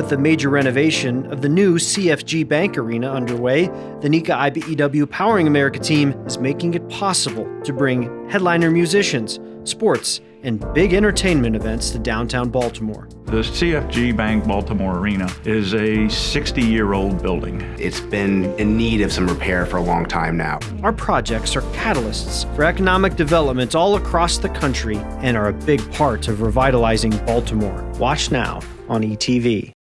With the major renovation of the new CFG Bank Arena underway, the NECA IBEW Powering America team is making it possible to bring headliner musicians, sports, and big entertainment events to downtown Baltimore. The CFG Bank Baltimore Arena is a 60 year old building. It's been in need of some repair for a long time now. Our projects are catalysts for economic development all across the country and are a big part of revitalizing Baltimore. Watch now on ETV.